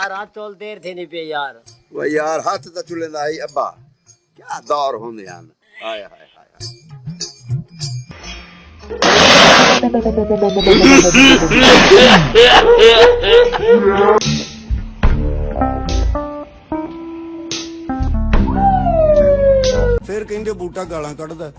यार हाथ तोल देर थी नहीं पे यार ਓ ਯਾਰ ਹੱਥ ਤਾਂ ਚੁੱਲੇਂਦਾ ਹੀ ਅੱਬਾ ਕੀ ਦੌਰ ਹੁੰਦੇ ਹਨ ਹਾਏ ਹਾਏ ਹਾਏ ਫਿਰ ਕਹਿੰਦੇ ਬੂਟਾ ਗਾਲਾਂ ਕੱਢਦਾ